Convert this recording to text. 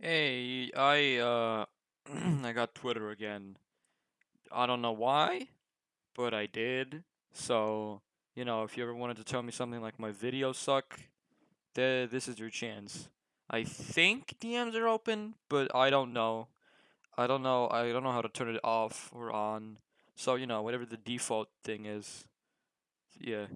Hey, I uh I got Twitter again. I don't know why, but I did. So, you know, if you ever wanted to tell me something like my videos suck, th this is your chance. I think DMs are open, but I don't know. I don't know. I don't know how to turn it off or on. So, you know, whatever the default thing is. Yeah.